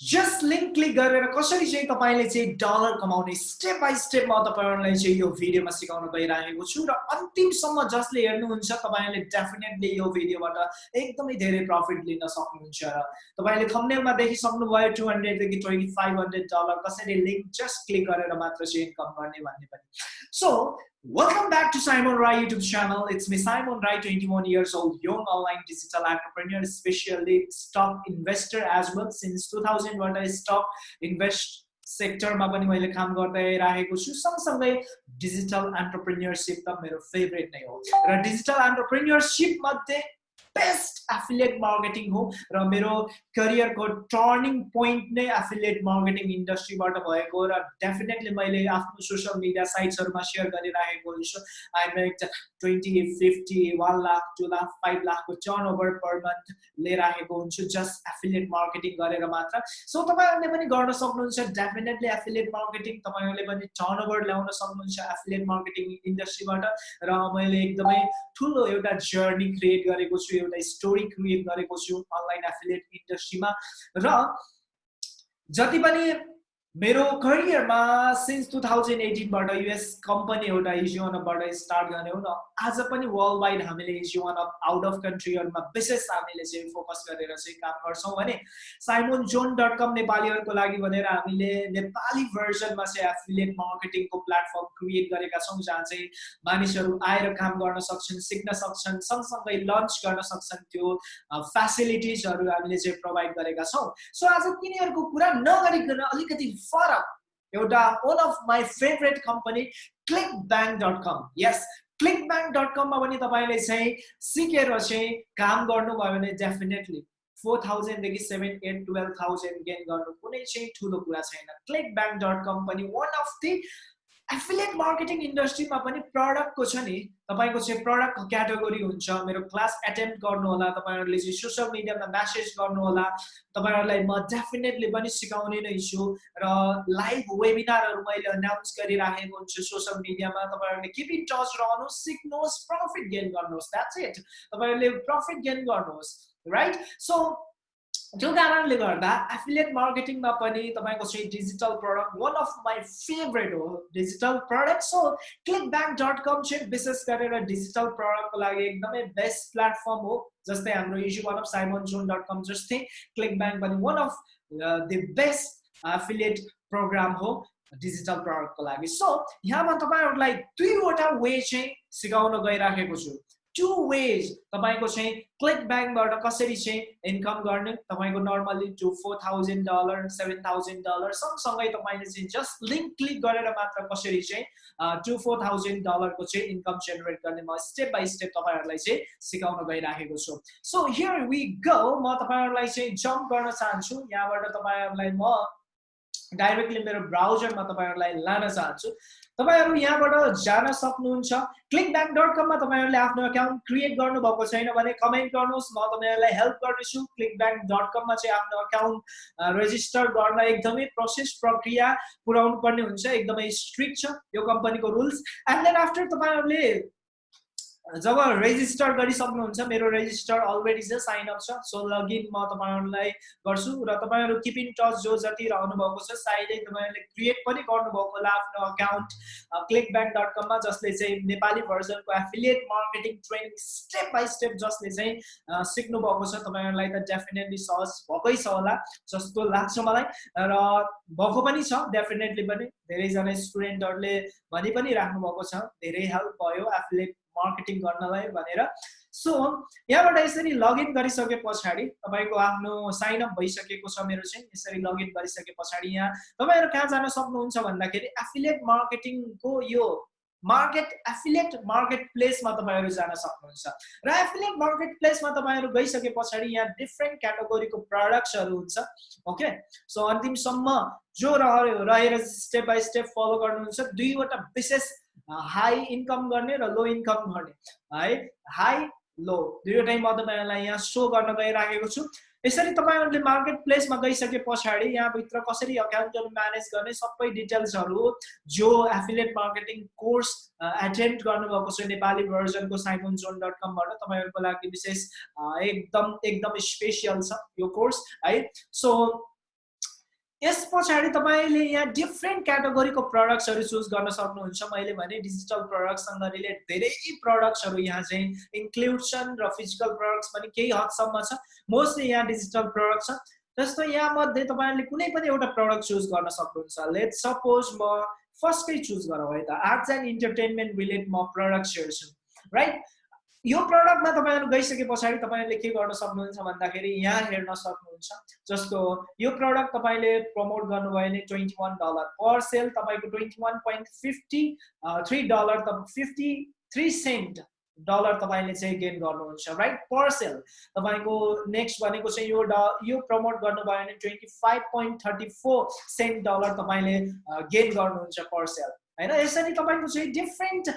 Just link click गरेर कसरी चाहिँ तपाईँले चाहिँ डलर कमाउने स्टेप बाई स्टेप म तपाईँहरूलाई चाहिँ यो भिडियोमा सिकाउन गइरहेको छु र अन्तिमसम्म जसले हेर्नुहुन्छ तपाईँले डेफिनेटली यो भिडियोबाट एकदमै धेरै प्रफिट लिन सक्नुहुन्छ र तपाईँले थम्नेलमा देखिसक्नुभयो टु हन्ड्रेडदेखि ट्वेन्टी फाइभ हन्ड्रेड डलर कसरी लिङ्क जस्ट क्लिक गरेर मात्र चाहिँ इन्कम गर्ने भन्ने पनि। So Welcome back to Simon Rai YouTube channel. It's me, Simon Rai, 21 years old, young online digital entrepreneur, especially stock investor as well. Since 2001, I stock invest सेक्टरमा पनि मैले काम गर्दै राखेको छु सँगसँगै डिजिटल एन्टरप्रेन्यरसिप त मेरो फेभरेट नै हो र डिजिटल एन्टरप्रेन्यरसिप मध्ये best affiliate marketing हो र मेरो करियरको टर्निङ पोइन्ट नै एफिलिएट मार्केटिङ इन्डस्ट्रीबाट भएको र डेफिनेटली मैले आफ्नो सोसियल मिडिया साइट्सहरूमा सेयर गरिराखेको हुन्छु। I make twenty fifty one lakh two lakh five लाखको टर्न ओभर पर मन्थ लिएर आएको हुन्छु जस्ट एफिलिएट मार्केटिङ गरेर मात्र। सो तपाईँहरूले पनि गर्न सक्नुहुन्छ डेफिनेटली एफिलिएट मार्केटिङ तपाईँहरूले पनि टर्न ओभर ल्याउन सक्नुहुन्छ एफिलिएट मार्केटिङ इन्डस्ट्रीबाट र मैले एकदमै ठुलो एउटा जर्नी क्रिएट गरेको छु एउटा स्टोरी क्रिएट गरेको छु अनलाइन एफिलिएट इन्डस्ट्रीमा। र जति पनि मेरो करियरमा सिन्स टु थाउजन्ड एटिनबाट युएस कम्पनी एउटा इजिवानबाट स्टार्ट गर्ने हो न आज पनि वर्ल्ड वाइड हामीले इजिवान अफ आउट अफ कन्ट्रीहरूमा विशेष हामीले चाहिँ फोकस गरेर चाहिँ काम गर्छौँ भने साइमोन जोन डट कम नेपालीहरूको लागि भनेर हामीले नेपाली भर्जनमा चाहिँ एफिलिएट मार्केटिङको प्लेटफर्म क्रिएट गरेका छौँ जहाँ चाहिँ मानिसहरू आएर काम गर्न सक्छन् सिक्न सक्छन् सँगसँगै लन्च गर्न सक्छन् त्यो फेसिलिटिजहरू हामीले चाहिँ प्रोभाइड गरेका छौँ। सो आज तिनीहरूको कुरा नगरिकन अलिकति फरक एउटा one of my favourite company click dot yes click bank dot कममा पनि तपाईँले चाहिँ सिकेर चाहिँ काम गर्नुभयो भने definitely four थाउजन्डदेखि seven eight twelve thousand gain गर्नु कुनै चाहिँ ठुलो कुरा छैन क्लिक पनि एफिलिएट मार्केटिङ इन्डस्ट्रीमा पनि प्रडक्टको छ नि तपाईँको चाहिँ प्रडक्टको क्याटेगोरी हुन्छ मेरो क्लास एटेम्प गर्नु होला तपाईँहरूले चाहिँ सोसियल मिडियामा म्यासेज गर्नु होला तपाईँहरूलाई म डेफिनेटली पनि सिकाउने नै छु र लाइभ वेबिनारहरू मैले अनाउन्स गरिराखेको हुन्छु सोसियल मिडियामा तपाईँहरूले किप इन टच रहनुहोस् सिक्नुहोस् प्रफिट गेन गर्नुहोस् द्याट्स इट तपाईँहरूले प्रफिट गेन गर्नुहोस् राइट सो त्यो कारणले गर्दा एफिलिएट मार्केटिङमा पनि तपाईँको चाहिँ digital product one of my favourite हो। Digital product so click bank dot com चाहिँ विशेष गरेर डिजिटल प्रडक्टको लागि एकदमै बेस्ट प्लेटफर्म हो जस्तै हाम्रो इजु one of Simon John dot com जस्तै क्लिक ब्याङ्क पनि one of the best affiliate program हो डिजिटल प्रडक्टको लागि। सो यहाँमा तपाईँहरूलाई दुईवटा वे चाहिँ सिकाउन गइराखेको छु। टु वेज तपाईँको चाहिँ क्लिक ब्याङ्कबाट कसरी चाहिँ इन्कम गर्ने तपाईँको normally two four thousand dollar seven thousand dollar सँगसँगै तपाईँले चाहिँ जस्ट लिङ्क क्लिक गरेर मात्र कसरी चाहिँ टु फोर थाउजन्ड डलरको चाहिँ इन्कम जेनेरेट गर्ने म स्टेप बाई स्टेप तपाईँहरूलाई चाहिँ सिकाउन गइराखेको छु। सो हियर वी गो म तपाईँहरूलाई चाहिँ जम्प गर्न चाहन्छु। यहाँबाट तपाईँहरूलाई म डाइरेक्टली मेरो ब्राउजरमा तपाईँहरूलाई लान चाहन्छु। तपाईँहरू यहाँबाट जान सक्नुहुन्छ। क्लिक ब्याङ्क डट कममा तपाईँहरूले आफ्नो अकाउन्ट क्रिएट गर्नुभएको छैन भने कमेन्ट गर्नुहोस्। म तपाईँहरूलाई हेल्प गर्नेछु। क्लिक ब्याङ्क डट कममा चाहिँ आफ्नो अकाउन्ट रेजिस्टर गर्न एकदमै प्रोसेस प्रक्रिया पुऱ्याउनु पर्ने हुन्छ। एकदमै स्ट्रिक्ट छ यो कम्पनीको रुल्स एन्ड देन आफ्टर तपाईँहरूले जब रेजिस्टर गरिसक्नुहुन्छ मेरो रेजिस्टर अलरेडी चाहिँ साइन अप छ सो लगइन म तपाईँहरूलाई गर्छु र तपाईँहरू किप इन टच जो जति रहनु भएको छ सायदै तपाईँहरूले क्रिएट पनि गर्नुभएको होला आफ्नो अकाउन्ट क्लिक ब्याङ्क डट कममा जसले चाहिँ Nepali भर्जनको affiliate marketing training step by step जसले चाहिँ सिक्नु भएको छ तपाईँहरूलाई त डेफिनेटली सहज भएकै छ होला जस्तो लाग्छ मलाई र भएको पनि छ डेफिनेटली पनि। धेरैजना स्टुडेन्टहरूले भनि पनि राख्नु भएको छ। धेरै हेल्प भयो एफिलिएट मार्केटिङ गर्नलाई भनेर। सो यहाँबाट यसरी लगइन गरिसके पछाडि तपाईँको आफ्नो साइन अप भइसकेको छ मेरो चाहिँ। यसरी लगइन गरिसके पछाडि यहाँ तपाईँहरू कहाँ जान सक्नुहुन्छ भन्दाखेरि एफिलिएट मार्केटिङको यो मार्केट एफिलिएट मार्केट प्लेसमा तपाईँहरू जान सक्नुहुन्छ। र एफिलिएट मार्केट प्लेसमा तपाईँहरू गइसके पछाडि यहाँ डिफ्रेन्ट क्याटेगोरीको प्रडक्ट्सहरू हुन्छ ओके सो अन्तिमसम्म जो रह्यो रहेर स्टेप बाई स्टेप फलो गर्नुहुन्छ दुईवटा विशेष हाई इन्कम गर्ने र लो इन्कम गर्ने है? हाई लो दुईवटै म तपाईँहरूलाई यहाँ सो गर्न गइराखेको छु। यसरी तपाईँहरूले मार्केट प्लेसमा गइसके पछाडि यहाँभित्र कसरी अकाउन्टहरू म्यानेज गर्ने सबै डिटेल्सहरू जो एफिलेट मार्केटिङ कोर्स एटेन्ड गर्नुभएको छ नेपाली भर्जनको साइमन जोन डट कमबाट तपाईँहरूको लागि विशेष एकदम एकदम स्पेसियल छ यो कोर्स है सो यस पछाडि तपाईँले यहाँ डिफ्रेन्ट क्याटेगोरीको प्रडक्ट्सहरू चुज गर्न सक्नुहुन्छ। मैले भने डिजिटल प्रडक्टसँग रिलेट धेरै प्रडक्ट्सहरू यहाँ चाहिँ इन्क्लुड छन् र फिजिकल प्रडक्ट्स पनि केही हदसम्म छ। मोस्टली यहाँ डिजिटल प्रडक्ट छ। जस्तो यहाँ मध्ये तपाईँहरूले कुनै पनि एउटा प्रडक्ट चुज गर्न सक्नुहुन्छ। लेट सपोज म फर्स्टै चुज गरौँ है त। आर्ट्स एन्ड इन्टरटेनमेन्ट रिलेट म प्रडक्ट्स हेर्छु। राइट यो प्रडक्टमा तपाईँहरू गइसके पछाडि तपाईँहरूले के गर्न सक्नुहुन्छ भन्दाखेरि यहाँ हेर्न सक्नुहुन्छ जस्तो यो प्रडक्ट तपाईँले प्रमोट गर्नुभयो भने twenty one dollar per sale तपाईँको twenty one point fifty three dollar त फिफ्टी थ्री सेन्ट डलर तपाईँले चाहिँ गेन गर्नुहुन्छ राइट पर सेल तपाईँको नेक्स्ट भनेको चाहिँ यो ड यो प्रमोट गर्नुभयो भने twenty five point thirty four cent dollar तपाईँले गेन गर्नुहुन्छ पर सेल होइन यसरी तपाईँको चाहिँ different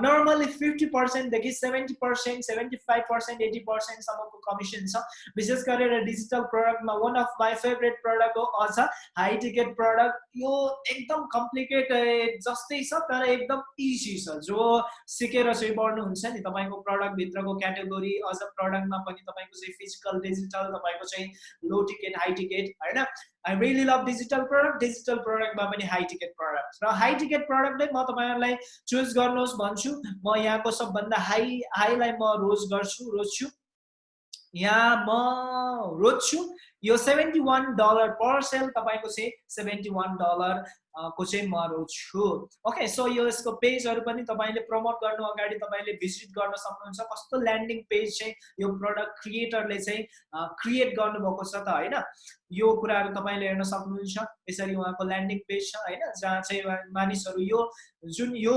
normally fifty पर्सेन्टदेखि seventy percent seventy five percent eighty पर्सेन्टसम्मको commission छ विशेष गरेर डिजिटल प्रडक्टमा one of my favourite product हो अझ हाई टिकेट प्रडक्ट यो एकदम कम्प्लिकेटेड जस्तै छ तर एकदम इजी छ जो सिकेर चाहिँ बढ्नुहुन्छ नि तपाईँको प्रडक्टभित्रको क्याटेगोरी अझ प्रडक्टमा पनि तपाईँको चाहिँ फिजिकल डिजिटल तपाईँको चाहिँ लो टिकेट हाई टिकेट होइन I really love digital product digital प्रडक्टमा पनि हाई टिकेट प्रडक्ट र हाई टिकेट प्रडक्ट म तपाईँहरूलाई चुज गर्नुहोस् भन्छु। म यहाँको सबभन्दा हाई हाईलाई म रोज गर्छु रोज्छु। यहाँ म रोज्छु। यो seventy one dollar per sale तपाईँको चाहिँ सेभेन्टी वान डलर को चाहिँ म छु ओके सो यो यसको पेजहरू पनि तपाईँले प्रमोट गर्नु अगाडि तपाईँले भिजिट गर्न सक्नुहुन्छ। कस्तो ल्यान्डिङ पेज चाहिँ यो प्रडक्ट क्रिएटरले चाहिँ क्रिएट गर्नुभएको छ त होइन? यो कुराहरू तपाईँले हेर्न सक्नुहुन्छ। यसरी उहाँको ल्यान्डिङ पेज छ होइन? जहाँ चाहिँ मानिसहरू यो जुन यो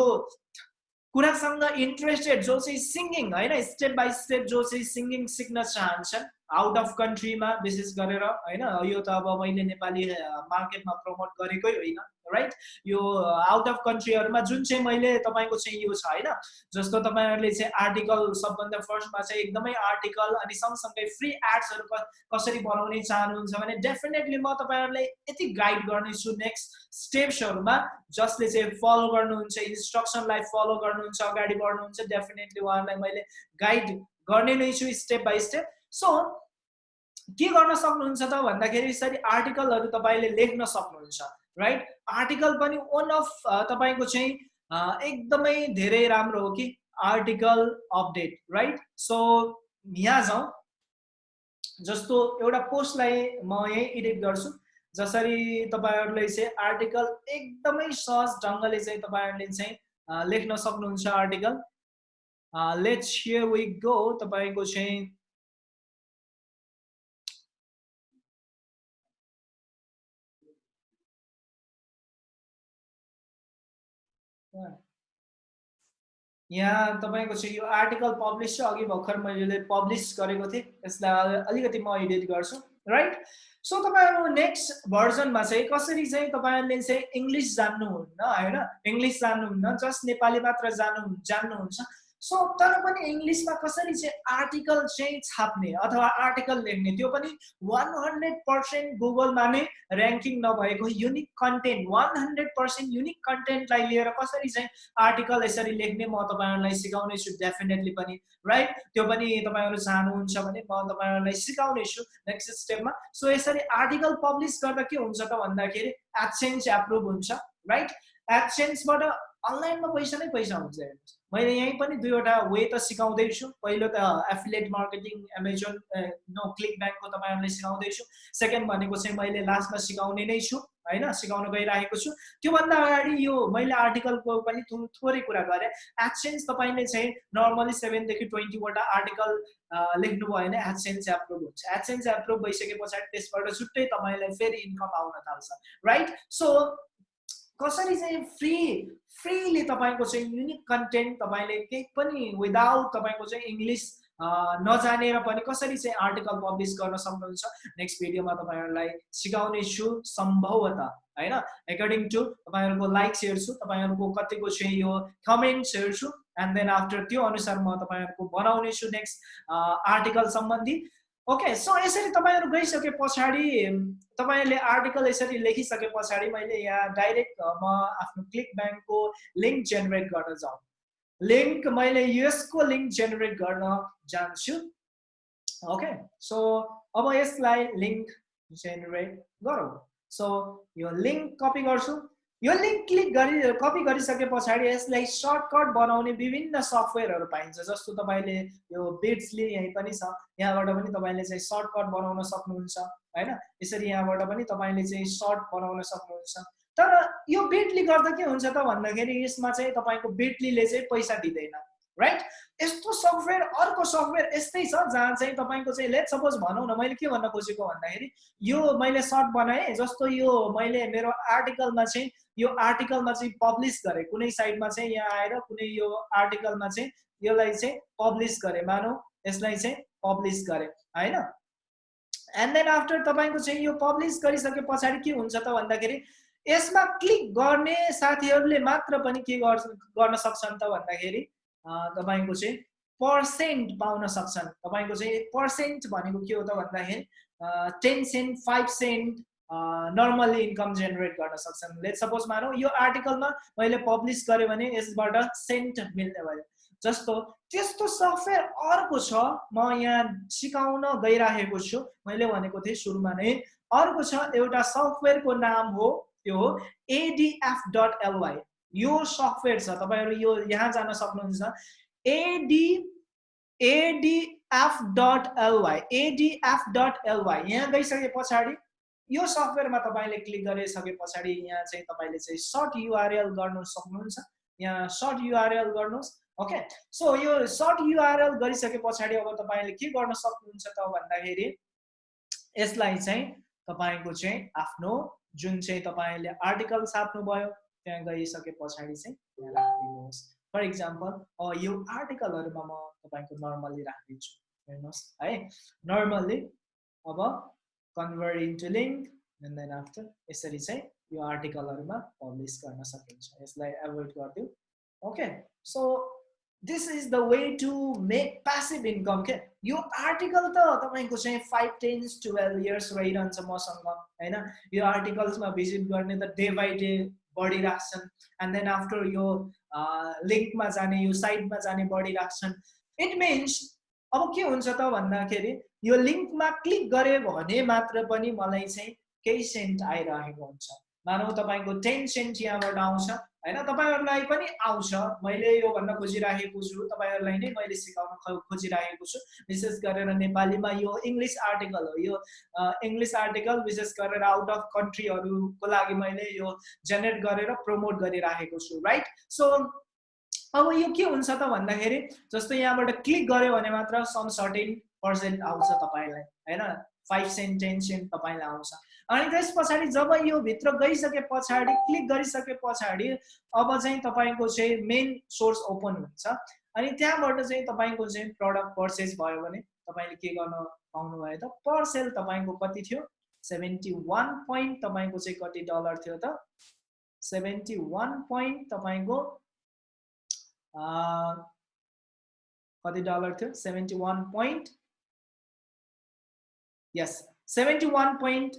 कुरासँग इन्ट्रेस्टेड जो चाहिँ सिङ्गिङ होइन? स्टेप बाई स्टेप जो चाहिँ सिङ्गिङ सिक्न चाहन्छन् आउट अफ कन्ट्रीमा विशेष गरेर होइन यो त अब मैले नेपाली मार्केटमा प्रमोट गरेकै होइन राइट यो आउट अफ कन्ट्रीहरूमा जुन चाहिँ मैले तपाईँको चाहिँ यो छ होइन जस्तो तपाईँहरूले चाहिँ आर्टिकल सबभन्दा फर्स्टमा चाहिँ एकदमै आर्टिकल अनि सँगसँगै फ्री एड्सहरू कसरी बनाउने चाहनुहुन्छ भने डेफिनेटली म तपाईँहरूलाई यति गाइड गर्नेछु नेक्स्ट स्टेप्सहरूमा जसले चाहिँ फलो गर्नुहुन्छ इन्स्ट्रक्सनलाई फलो गर्नुहुन्छ अगाडि बढ्नुहुन्छ डेफिनेटली उहाँहरूलाई मैले गाइड गर्ने नै छु स्टेप बाई स्टेप सो के गर्न सक्नुहुन्छ त? भन्दाखेरि यसरी आर्टिकलहरू तपाईँले लेख्न सक्नुहुन्छ राइट आर्टिकल पनि वान अफ तपाईँको चाहिँ एकदमै धेरै राम्रो हो कि आर्टिकल अपडेट राइट सो यहाँ जाउँ। जस्तो एउटा पोस्टलाई म यहीँ एडिट गर्छु। जसरी तपाईँहरूले चाहिँ आर्टिकल एकदमै सहज ढङ्गले चाहिँ तपाईँहरूले चाहिँ लेख्न सक्नुहुन्छ article let's here we go तपाईँको चाहिँ यहाँ तपाईँको चाहिँ यो आर्टिकल पब्लिस छ अघि भर्खर मैले पब्लिस गरेको थिएँ यसलाई अलिकति म एडिट गर्छु राइट सो तपाईँहरू नेक्स्ट भर्जनमा चाहिँ कसरी चाहिँ तपाईँहरूले चाहिँ इङ्ग्लिस जान्नुहुन्न होइन? इङ्ग्लिस जान्नुहुन्न जस्ट नेपाली मात्र जानु जान्नुहुन्छ। सो तर पनि इङ्ग्लिसमा कसरी चाहिँ आर्टिकल चाहिँ छाप्ने अथवा आर्टिकल लेख्ने त्यो पनि वान हन्ड्रेड पर्सेन्ट गुगलमा नै ऱ्याङ्किङ नभएको unique content one hundred percent unique कन्टेन्टलाई लिएर कसरी चाहिँ आर्टिकल यसरी लेख्ने म तपाईँहरूलाई सिकाउने छु डेफिनेटली पनि राइट त्यो पनि तपाईँहरू चाहनुहुन्छ भने म तपाईँहरूलाई सिकाउने छु नेक्स्ट स्टेपमा सो यसरी आर्टिकल पब्लिस गर्दा के हुन्छ त भन्दाखेरि एब्सेन्स एप्रुभ हुन्छ राइट एब्सेन्सबाट अनलाइनमा पैसा नै पैसा हुन्छ हेर्नुहोस्। मैले यहीँ पनि दुईवटा वे त सिकाउँदैछु। पहिलो त affiliate marketing Amazon no click ब्याङ्कको तपाईँहरूलाई सिकाउँदैछु। सेकेन्ड भनेको चाहिँ मैले लास्टमा सिकाउने नै छु होइन? सिकाउन गइरहेको छु। त्योभन्दा अगाडि यो मैले आर्टिकलको पनि थोरै कुरा गरेँ। एडसेन्स तपाईँले चाहिँ नर्मली सेभेनदेखि ट्वेन्टीवटा आर्टिकल लेख्नुभयो भने एडसेन्स एप्रुभ हुन्छ। एडसेन्स एप्रुभ भइसके पछाडि त्यसबाट छुट्टै तपाईँलाई फेरि इन्कम आउन थाल्छ। राइट सो कसरी चाहिँ फ्री फ्रीली तपाईँको चाहिँ युनिक कन्टेन्ट तपाईँले केही पनि विदाउट तपाईँको चाहिँ इङ्ग्लिस नजानेर पनि कसरी चाहिँ आर्टिकल पब्लिस गर्न सक्नुहुन्छ। नेक्स्ट भिडियोमा तपाईँहरूलाई सिकाउने छु सम्भवतः होइन? एकर्डिङ टु तपाईँहरूको लाइक्स हेर्छु तपाईँहरूको कतिको चाहिँ यो कमेन्ट्स हेर्छु एन्ड देन आफ्टर त्यो अनुसार म तपाईँहरूको बनाउने छु नेक्स्ट आर्टिकल सम्बन्धी। ओके सो यसरी तपाईँहरू गइसके पछाडि तपाईँहरूले आर्टिकल यसरी लेखिसके पछाडि मैले यहाँ डाइरेक्ट म आफ्नो क्लिक ब्याङ्कको लिङ्क जेनेरेट गर्न जाउँ। लिङ्क मैले यसको लिङ्क जेनेरेट गर्न जान्छु। ओके सो अब यसलाई लिङ्क जेनेरेट गरौँ। सो यो लिङ्क कपी गर्छु। यो लिङ्क क्लिक गरी कपी गरिसके पछाडि यसलाई सर्टकट बनाउने विभिन्न सफ्टवेयरहरू पाइन्छ जस्तो तपाईँले यो बिट्सले यहीँ पनि छ यहाँबाट पनि तपाईँले चाहिँ सर्टकट बनाउन सक्नुहुन्छ होइन? यसरी यहाँबाट पनि तपाईँले चाहिँ सर्ट बनाउन सक्नुहुन्छ। तर यो बिटली गर्दा के हुन्छ त भन्दाखेरि यसमा चाहिँ तपाईँको बिटलीले चाहिँ पैसा दिँदैन राइट यस्तो सफ्टवेयर अर्को सफ्टवेयर यस्तै छ जहाँ चाहिँ तपाईँको चाहिँ लेट सपोज भनौँ न मैले के भन्न खोजेको भन्दाखेरि यो मैले सर्ट बनाएँ जस्तो यो मैले मेरो आर्टिकलमा चाहिँ यो आर्टिकलमा चाहिँ पब्लिस गरेँ। कुनै साइडमा चाहिँ यहाँ आएर कुनै यो आर्टिकलमा चाहिँ यसलाई चाहिँ पब्लिस गरेँ मानौँ यसलाई चाहिँ पब्लिस गरेँ होइन? एन्ड देन आफ्टर तपाईँको चाहिँ यो पब्लिस गरिसके पछाडि के हुन्छ त भन्दाखेरि यसमा क्लिक गर्ने साथीहरूले मात्र पनि के गर्न सक्छन् त भन्दाखेरि तपाईँको चाहिँ पर्सेन्ट पाउन सक्छन्। तपाईँको चाहिँ पर्सेन्ट भनेको के हो त भन्दाखेरि ten cent five cent normally income generate गर्न सक्छन्। लेट सपोज मानौँ यो आर्टिकलमा मैले पब्लिस गरेँ भने यसबाट सेन्ट मिल्ने भयो। जस्तो त्यस्तो सफ्टवेयर अर्को छ म यहाँ सिकाउन गइराखेको छु। मैले भनेको थिएँ सुरुमा नै अर्को छ एउटा सफ्टवेयरको नाम हो त्यो हो एडिएफ डट एलवाई यो सफ्टवेयर छ तपाईँहरू यो यहाँ जान सक्नुहुन्छ। AD ADF dot LY ADF dot LY यहाँ गइसके पछाडि यो सफ्टवेयरमा तपाईँले क्लिक गरिसके पछाडि यहाँ चाहिँ तपाईँले चाहिँ सर्ट युआरएल गर्नु सक्नुहुन्छ। यहाँ सर्ट युआरएल गर्नुहोस् ओके सो यो सर्ट युआरएल गरिसके पछाडि अब तपाईँले के गर्न सक्नुहुन्छ त भन्दाखेरि यसलाई चाहिँ तपाईँको चाहिँ आफ्नो जुन चाहिँ तपाईँले आर्टिकल छाप्नुभयो त्यहाँ गइसके पछाडि चाहिँ यहाँ राखिदिनुहोस्। फर इक्जाम्पल यो आर्टिकलहरूमा म तपाईँको नर्मल्ली राखिदिन्छु। हेर्नुहोस् है। नर्मल्ली अब convert into link and then after यसरी चाहिँ यो आर्टिकलहरूमा पब्लिस गर्न सकिन्छ। यसलाई एभोइड गरिदिउँ okay so this is the way to make passive income के यो आर्टिकल त तपाईँको चाहिँ फाइभ टेन्स टुवेल्भ इयर्स रहिरहन्छ मसँग होइन? यो आर्टिकल्समा भिजिट गर्ने त डे बाई डे बढिराख्छन् एन्ड देन आफ्टर यो लिङ्कमा जाने यो साइटमा जाने बढिराख्छन् इट मिन्स अब के हुन्छ त भन्दाखेरि यो लिङ्कमा क्लिक गऱ्यो भने मात्र पनि मलाई चाहिँ केही सेन्ट आइरहेको हुन्छ। मानौ तपाईँको टेन सेन्ट यहाँबाट आउँछ। होइन तपाईँहरूलाई पनि आउँछ। मैले यो भन्न खोजिराखेको छु। तपाईँहरूलाई नै मैले सिकाउन खोजिराखेको छु। विशेष गरेर नेपालीमा यो इङ्ग्लिस आर्टिकल हो। यो इङ्ग्लिस आर्टिकल विशेष गरेर आउट अफ कन्ट्रीहरूको लागि मैले यो जेनेरेट गरेर प्रमोट गरिराखेको छु राइट सो अब यो के हुन्छ त भन्दाखेरि जस्तो यहाँबाट क्लिक गऱ्यो भने मात्र सम सर्टेन पर्सेन्ट आउँछ तपाईँलाई होइन? फाइभ सेन्ट टेन सेन्ट तपाईँलाई आउँछ। अनि त्यस पछाडि जब यो भित्र गइसके पछाडि क्लिक गरिसके पछाडि अब चाहिँ तपाईँको चाहिँ मेन सोर्स ओपन हुन्छ। अनि त्यहाँबाट चाहिँ तपाईँको चाहिँ प्रडक्ट पर्चेस भयो भने तपाईँले के गर्न पाउनुभयो त पर सेल तपाईँको कति थियो? सेभेन्टी वान पोइन्ट तपाईँको चाहिँ कति डलर थियो त? सेभेन्टी वान पोइन्ट तपाईँको कति डलर थियो? Seventy one point yes seventy one point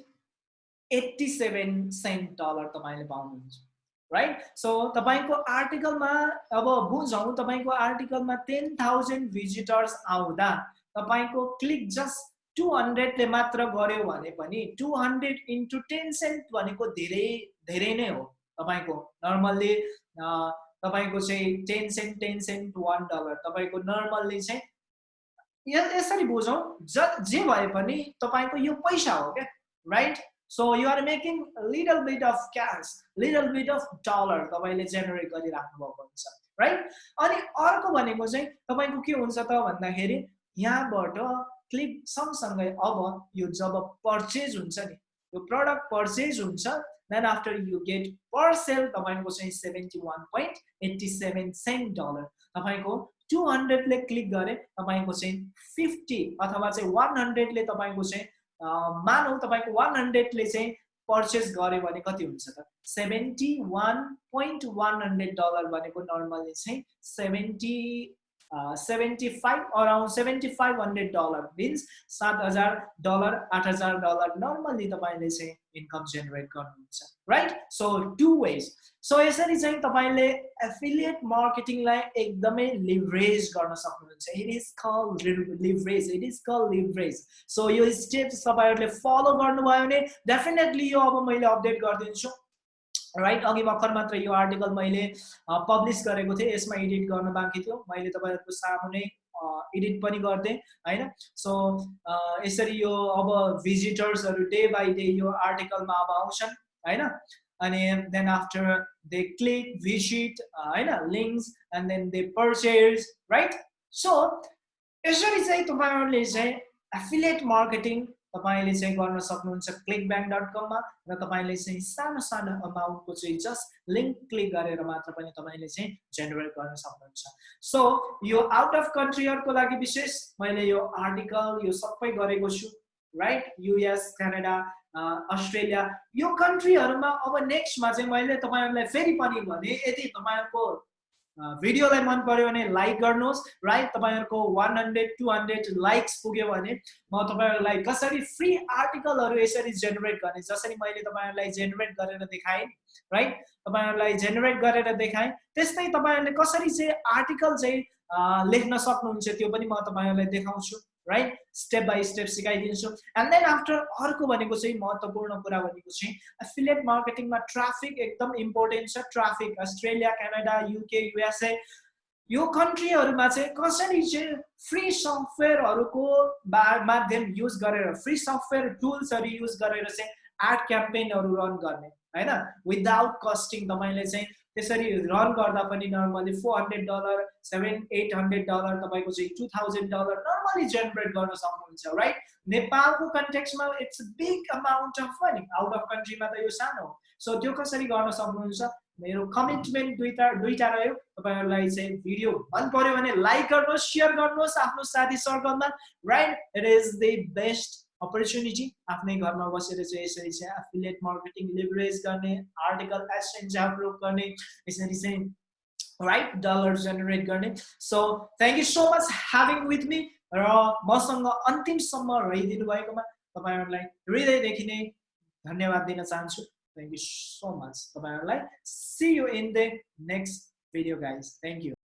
eighty seven cent dollar तपाईँले पाउनुहुन्छ राइट सो तपाईँको आर्टिकलमा अब बुझौँ तपाईँको आर्टिकलमा टेन थाउजन्ड भिजिटर्स आउँदा तपाईँको क्लिक जस्ट टु हन्ड्रेडले मात्र गऱ्यो भने पनि two hundred into ten cent भनेको धेरै धेरै नै हो तपाईँको। नर्मल्ली तपाईँको चाहिँ ten cent ten cent one dollar तपाईँको नर्मल्ली चाहिँ यसरी बुझौँ ज जे भए पनि तपाईँको यो पैसा हो क्या right so you are making little bit of cash little bit of dollar तपाईँले जेनेरेट गरिराख्नु भएको हुन्छ राइट अनि अर्को भनेको चाहिँ तपाईँको के हुन्छ त भन्दाखेरि यहाँबाट क्लिक सँगसँगै अब यो जब पर्चेज हुन्छ नि यो प्रडक्ट पर्चेज हुन्छ then after you get per sale तपाईँको चाहिँ seventy one point eighty seven cent dollar तपाईँको टु हन्ड्रेडले क्लिक गरे तपाईँको चाहिँ फिफ्टी अथवा चाहिँ वान हन्ड्रेडले तपाईँको चाहिँ मानौ तपाईँको वान हन्ड्रेडले चाहिँ पर्चेस गर्यो भने कति हुन्छ त? Seventy one point one hundred dollar भनेको नर्मल्ली चाहिँ seventy seventy five around seventy five hundred dollar means सात हजार डलर आठ हजार डलर नर्मल्ली तपाईँले चाहिँ इन्कम जेनेरेट गर्नुहुन्छ। Right so two ways so यसरी चाहिँ तपाईँले एफिलिएट मार्केटिङलाई एकदमै लिभरेज गर्न सक्नुहुन्छ. It is call leverage it is call leverage so यो स्टेप्स तपाईँहरूले फलो गर्नुभयो भने डेफिनेटली यो अब मैले अपडेट गरिदिन्छु राइट अघि भर्खर मात्र यो आर्टिकल मैले पब्लिस गरेको थिएँ यसमा एडिट गर्न बाँकी थियो। मैले तपाईँहरूको सामुने एडिट पनि गर्थेँ होइन? सो यसरी यो अब भिजिटर्सहरू डे बाई डे यो आर्टिकलमा अब आउँछन्। होइन? अनि then after they click visit होइन links and then they purchase right so यसरी चाहिँ तपाईँहरूले चाहिँ एफिलेट मार्केटिङ तपाईँले चाहिँ गर्न सक्नुहुन्छ क्लिक ब्याङ्क डट कममा र तपाईँले चाहिँ सानो सानो अमाउन्टको चाहिँ जस्ट लिङ्क क्लिक गरेर मात्र पनि तपाईँले चाहिँ जेनेरेट गर्न सक्नुहुन्छ। सो यो आउट अफ कन्ट्रीहरूको लागि विशेष मैले यो आर्टिकल यो सबै गरेको छु। राइट युएस क्यानाडा अस्ट्रेलिया यो कन्ट्रीहरूमा अब नेक्स्टमा चाहिँ मैले तपाईँहरूलाई फेरि पनि भने यदि तपाईँहरूको भिडियोलाई मन पऱ्यो भने लाइक गर्नुहोस् राइट तपाईँहरूको one hundred two hundred likes पुग्यो भने म तपाईँहरूलाई कसरी फ्री आर्टिकलहरू यसरी जेनेरेट गर्ने जसरी मैले तपाईँहरूलाई जेनेरेट गरेर देखाएँ राइट तपाईँहरूलाई जेनेरेट गरेर देखाएँ त्यस्तै तपाईँहरूले कसरी चाहिँ आर्टिकल चाहिँ लेख्न सक्नुहुन्छ त्यो पनि म तपाईँहरूलाई देखाउँछु। राइट स्टेप बाई स्टेप सिकाइदिन्छु. एन्ड देन आफ्टर अर्को भनेको चाहिँ महत्त्वपूर्ण कुरा भनेको चाहिँ एफिलिएट मार्केटिङमा ट्राफिक एकदम इम्पोर्टेन्ट छ traffic Australia Canada UK USA यो कन्ट्रीहरूमा चाहिँ कसरी चाहिँ फ्री सफ्टवेयरहरूको माध्यम युज गरेर फ्री सफ्टवेयर टुल्सहरू युज गरेर चाहिँ एड क्याम्पेनहरू रन गर्ने होइन? विदाउट कस्टिङ तपाईँले चाहिँ त्यसरी रन गर्दा पनि normally four hundred dollar seven eight hundred dollar तपाईँको चाहिँ two thousand dollar normally generate गर्न सक्नुहुन्छ राइट नेपालको कन्टेक्समा it's big amount of money out of कन्ट्रीमा त यो सानो हो। सो त्यो कसरी गर्न सक्नुहुन्छ? मेरो कमिटमेन्ट दुईवटा दुईवटा रह्यो। तपाईँहरूलाई चाहिँ भिडियो मन पऱ्यो भने लाइक गर्नुहोस् सेयर गर्नुहोस् आफ्नो साथी सर्कलमा right it is the best opportunity आफ्नै घरमा बसेर चाहिँ यसरी चाहिँ एफिलिएट मार्केटिङ लिभरेज गर्ने आर्टिकल एसेन्स अपलोड गर्ने यसरी चाहिँ राइट डलर जेनेरेट गर्ने. So thank you so much having with me र मसँग अन्तिमसम्म रहिदिनु भएकोमा तपाईँहरूलाई हृदयदेखि नै धन्यवाद दिन चाहन्छु। थ्याङ्क यू सो मच तपाईँहरूलाई। See you in the next video guys thank you